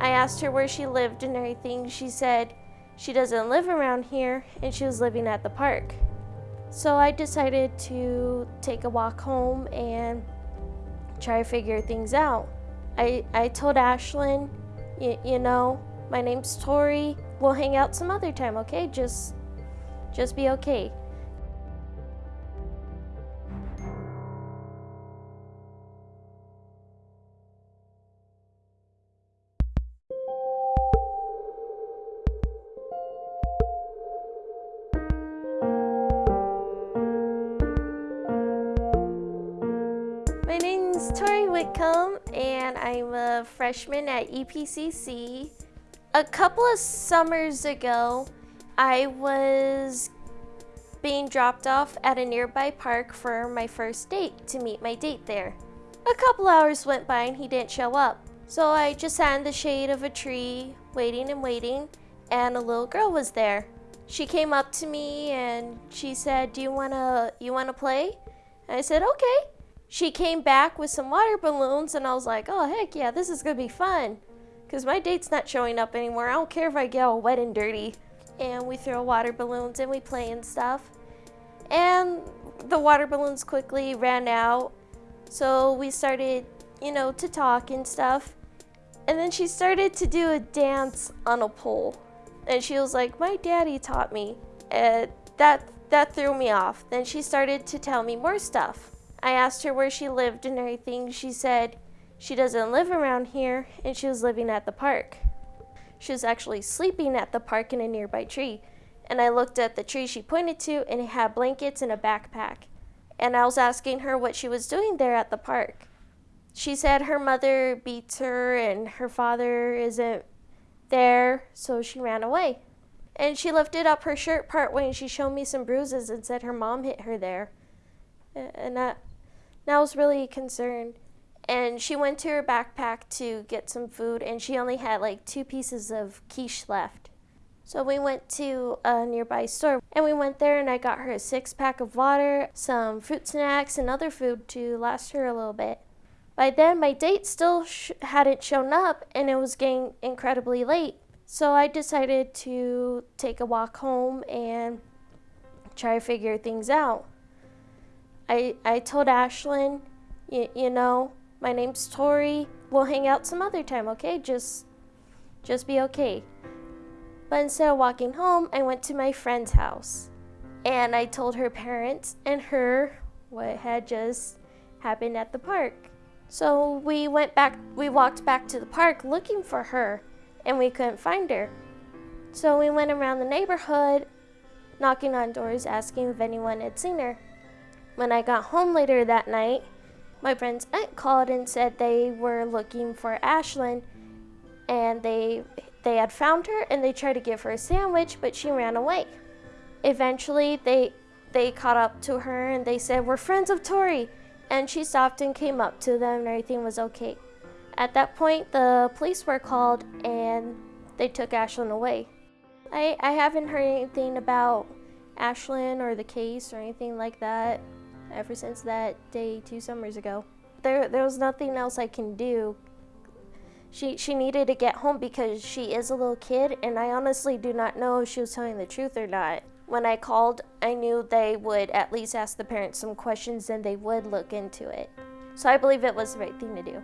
I asked her where she lived and everything. She said she doesn't live around here and she was living at the park. So I decided to take a walk home and try to figure things out. I, I told Ashlyn, you know, my name's Tori. We'll hang out some other time, okay? Just just be okay. Whitcomb and I'm a freshman at EPCC. A couple of summers ago, I was being dropped off at a nearby park for my first date to meet my date there. A couple hours went by and he didn't show up. So I just sat in the shade of a tree, waiting and waiting, and a little girl was there. She came up to me and she said, "Do you wanna you wanna play?" And I said, "Okay." She came back with some water balloons, and I was like, "Oh heck yeah, this is gonna be fun." Cause my date's not showing up anymore. I don't care if I get all wet and dirty. And we throw water balloons and we play and stuff. And the water balloons quickly ran out. So we started, you know, to talk and stuff. And then she started to do a dance on a pole. And she was like, my daddy taught me. And that, that threw me off. Then she started to tell me more stuff. I asked her where she lived and everything. She said she doesn't live around here and she was living at the park. She was actually sleeping at the park in a nearby tree. And I looked at the tree she pointed to and it had blankets and a backpack. And I was asking her what she was doing there at the park. She said her mother beats her and her father isn't there, so she ran away. And she lifted up her shirt part way and she showed me some bruises and said her mom hit her there. And that, I was really concerned. And she went to her backpack to get some food and she only had like two pieces of quiche left. So we went to a nearby store and we went there and I got her a six pack of water, some fruit snacks and other food to last her a little bit. By then my date still sh hadn't shown up and it was getting incredibly late. So I decided to take a walk home and try to figure things out. I, I told Ashlyn, you, you know, my name's Tori. We'll hang out some other time, okay? Just, just be okay. But instead of walking home, I went to my friend's house. And I told her parents and her what had just happened at the park. So we went back, we walked back to the park looking for her, and we couldn't find her. So we went around the neighborhood, knocking on doors, asking if anyone had seen her. When I got home later that night, my friend's aunt called and said they were looking for Ashlyn and they they had found her and they tried to give her a sandwich but she ran away. Eventually they they caught up to her and they said we're friends of Tori and she stopped and came up to them and everything was okay. At that point the police were called and they took Ashlyn away. I, I haven't heard anything about Ashlyn or the case or anything like that ever since that day two summers ago. There, there was nothing else I can do. She, she needed to get home because she is a little kid, and I honestly do not know if she was telling the truth or not. When I called, I knew they would at least ask the parents some questions and they would look into it. So I believe it was the right thing to do.